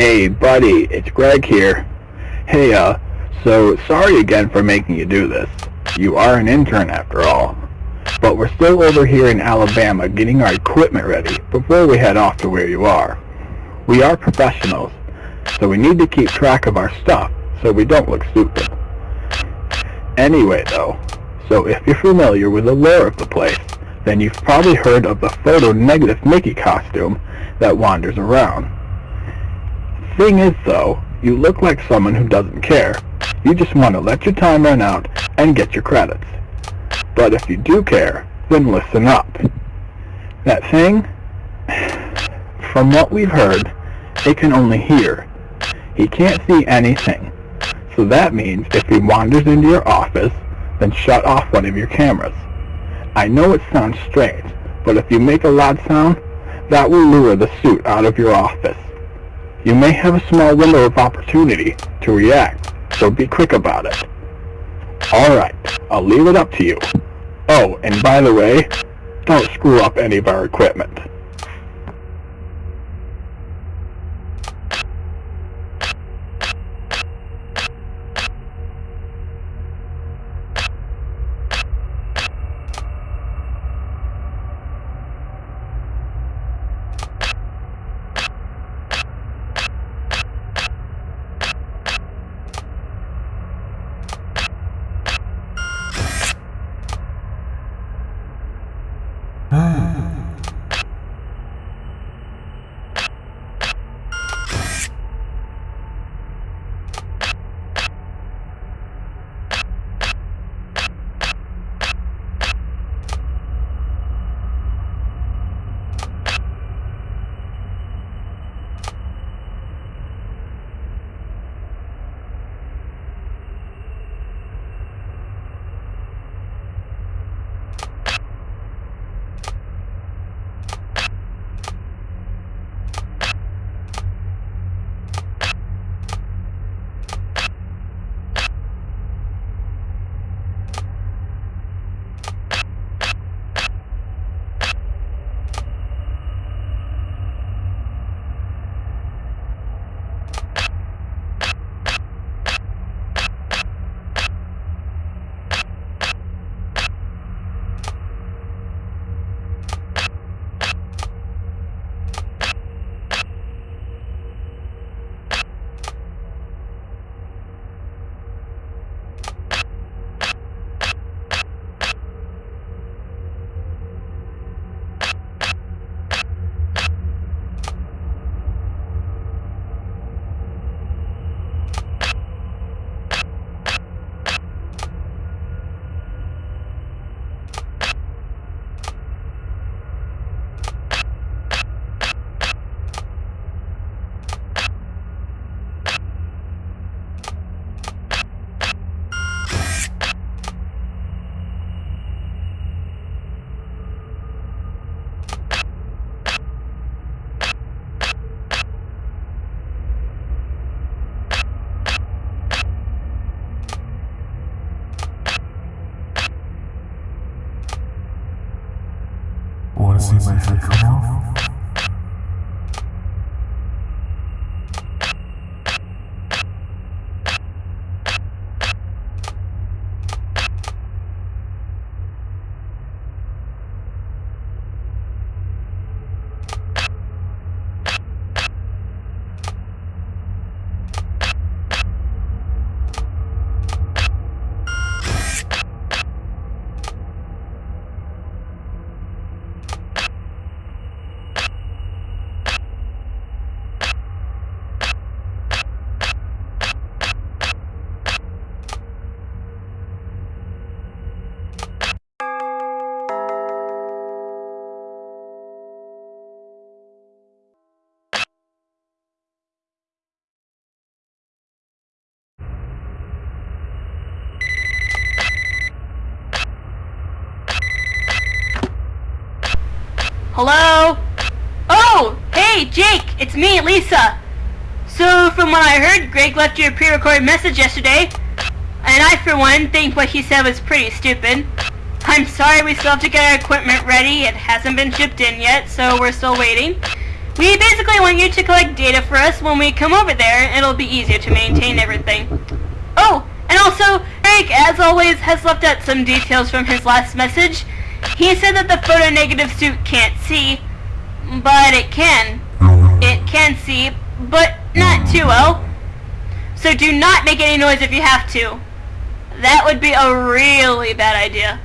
Hey, buddy, it's Greg here. Hey, uh, so sorry again for making you do this. You are an intern after all. But we're still over here in Alabama getting our equipment ready before we head off to where you are. We are professionals, so we need to keep track of our stuff so we don't look stupid. Anyway, though, so if you're familiar with the lore of the place, then you've probably heard of the photo-negative Mickey costume that wanders around. Thing is, though, you look like someone who doesn't care. You just want to let your time run out and get your credits. But if you do care, then listen up. That thing, from what we've heard, it can only hear. He can't see anything. So that means if he wanders into your office, then shut off one of your cameras. I know it sounds strange, but if you make a loud sound, that will lure the suit out of your office. You may have a small window of opportunity to react, so be quick about it. Alright, I'll leave it up to you. Oh, and by the way, don't screw up any of our equipment. Hello? Oh, hey, Jake, it's me, Lisa. So, from what I heard, Greg left you a pre-recorded message yesterday, and I, for one, think what he said was pretty stupid. I'm sorry we still have to get our equipment ready. It hasn't been shipped in yet, so we're still waiting. We basically want you to collect data for us when we come over there. It'll be easier to maintain everything. Oh, and also, Greg, as always, has left out some details from his last message. He said that the photonegative suit can't see, but it can. It can see, but not too well. So do not make any noise if you have to. That would be a really bad idea.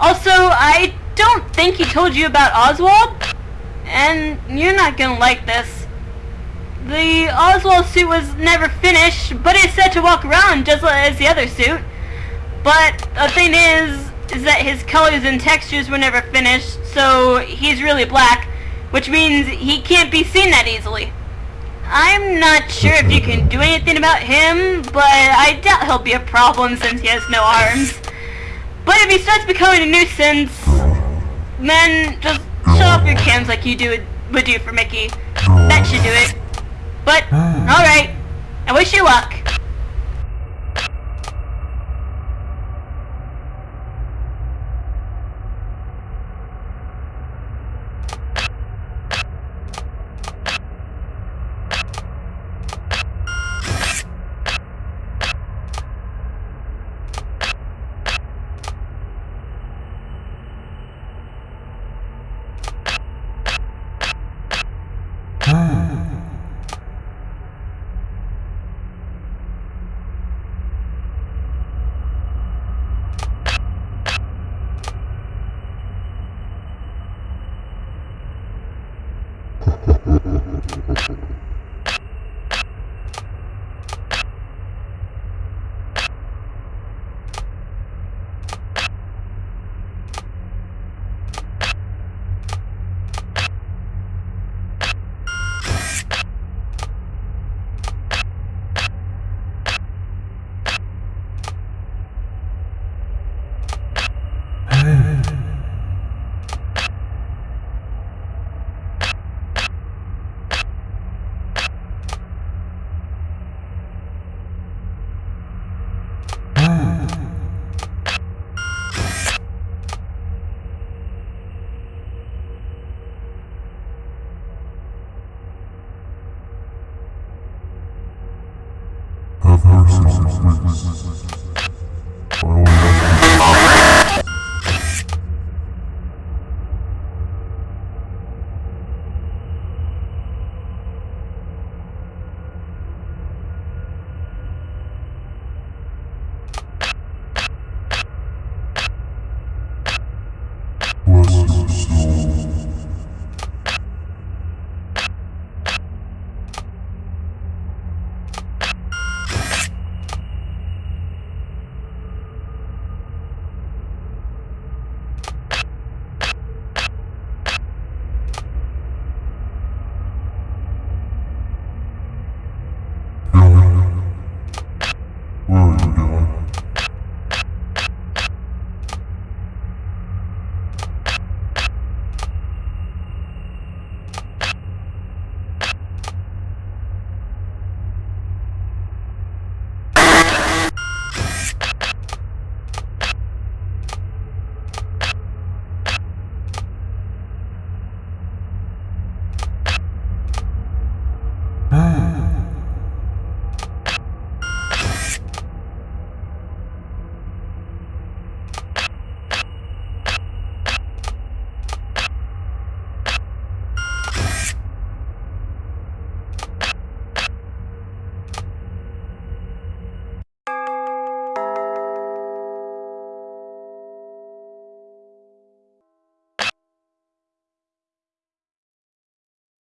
Also, I don't think he told you about Oswald, and you're not gonna like this. The Oswald suit was never finished, but it's said to walk around just as the other suit. But the thing is, is that his colors and textures were never finished, so he's really black, which means he can't be seen that easily. I'm not sure if you can do anything about him, but I doubt he'll be a problem since he has no arms. But if he starts becoming a nuisance, then just shut off your cams like you do would do for Mickey. That should do it. Please. I